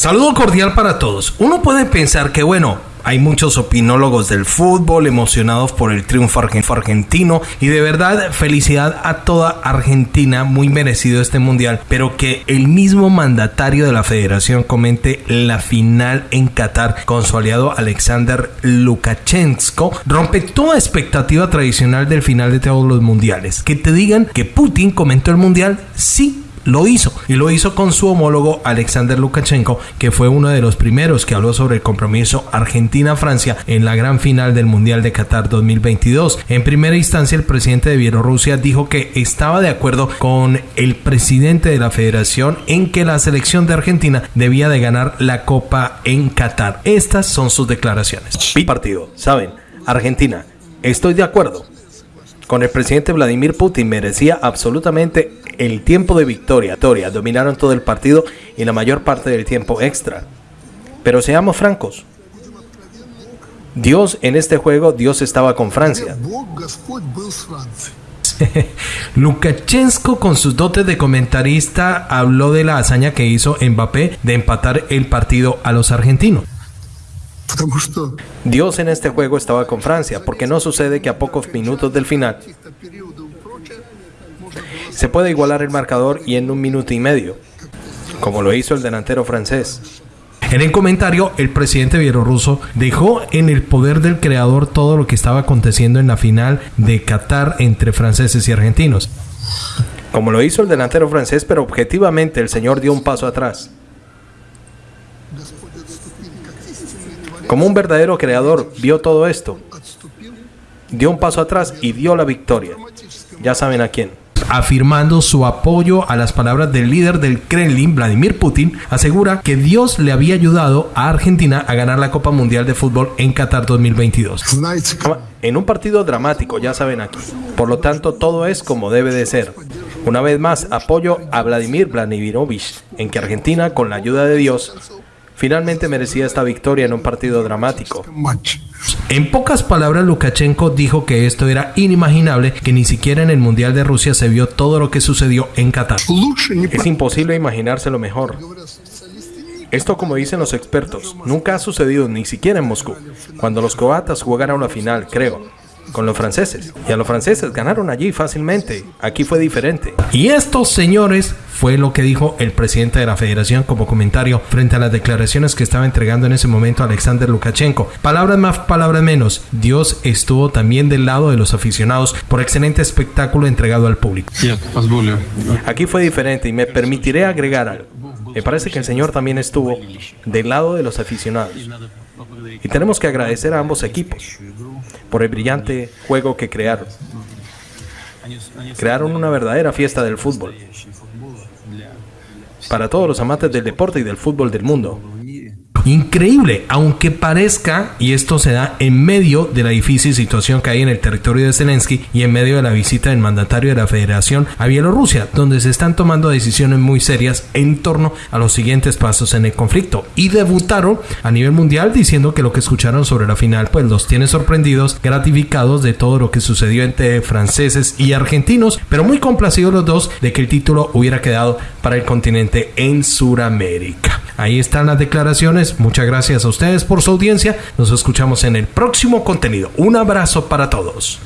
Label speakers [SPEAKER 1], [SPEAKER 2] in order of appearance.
[SPEAKER 1] Saludo cordial para todos. Uno puede pensar que, bueno, hay muchos opinólogos del fútbol emocionados por el triunfo argentino y de verdad felicidad a toda Argentina, muy merecido este mundial, pero que el mismo mandatario de la federación comente la final en Qatar con su aliado Alexander Lukashenko rompe toda expectativa tradicional del final de todos los mundiales. Que te digan que Putin comentó el mundial, sí lo hizo y lo hizo con su homólogo Alexander Lukashenko, que fue uno de los primeros que habló sobre el compromiso Argentina-Francia en la gran final del Mundial de Qatar 2022. En primera instancia, el presidente de Bielorrusia dijo que estaba de acuerdo con el presidente de la federación en que la selección de Argentina debía de ganar la Copa en Qatar. Estas son sus declaraciones. Partido, saben, Argentina, estoy de acuerdo con el presidente Vladimir Putin merecía absolutamente el tiempo de victoria. Dominaron todo el partido y la mayor parte del tiempo extra. Pero seamos francos. Dios en este juego, Dios estaba con Francia. Lukashenko con sus dotes de comentarista habló de la hazaña que hizo Mbappé de empatar el partido a los argentinos. Dios en este juego estaba con Francia, porque no sucede que a pocos minutos del final se puede igualar el marcador y en un minuto y medio, como lo hizo el delantero francés. En el comentario, el presidente bielorruso dejó en el poder del creador todo lo que estaba aconteciendo en la final de Qatar entre franceses y argentinos. Como lo hizo el delantero francés, pero objetivamente el señor dio un paso atrás. Como un verdadero creador vio todo esto, dio un paso atrás y dio la victoria. Ya saben a quién afirmando su apoyo a las palabras del líder del Kremlin, Vladimir Putin, asegura que Dios le había ayudado a Argentina a ganar la Copa Mundial de Fútbol en Qatar 2022. En un partido dramático, ya saben aquí. Por lo tanto, todo es como debe de ser. Una vez más, apoyo a Vladimir Vladimirovich en que Argentina, con la ayuda de Dios, finalmente merecía esta victoria en un partido dramático. En pocas palabras, Lukashenko dijo que esto era inimaginable, que ni siquiera en el Mundial de Rusia se vio todo lo que sucedió en Qatar. Es imposible imaginárselo mejor. Esto, como dicen los expertos, nunca ha sucedido ni siquiera en Moscú, cuando los croatas jugaron una final, creo con los franceses. Y a los franceses ganaron allí fácilmente. Aquí fue diferente. Y estos señores fue lo que dijo el presidente de la federación como comentario frente a las declaraciones que estaba entregando en ese momento Alexander Lukashenko. Palabras más, palabras menos. Dios estuvo también del lado de los aficionados por excelente espectáculo entregado al público. Aquí fue diferente y me permitiré agregar algo. Me parece que el Señor también estuvo del lado de los aficionados. Y tenemos que agradecer a ambos equipos por el brillante juego que crearon. Crearon una verdadera fiesta del fútbol para todos los amantes del deporte y del fútbol del mundo. Increíble, aunque parezca, y esto se da en medio de la difícil situación que hay en el territorio de Zelensky y en medio de la visita del mandatario de la Federación a Bielorrusia, donde se están tomando decisiones muy serias en torno a los siguientes pasos en el conflicto. Y debutaron a nivel mundial diciendo que lo que escucharon sobre la final pues los tiene sorprendidos, gratificados de todo lo que sucedió entre franceses y argentinos, pero muy complacidos los dos de que el título hubiera quedado para el continente en Sudamérica. Ahí están las declaraciones. Muchas gracias a ustedes por su audiencia. Nos escuchamos en el próximo contenido. Un abrazo para todos.